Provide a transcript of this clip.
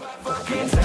fucking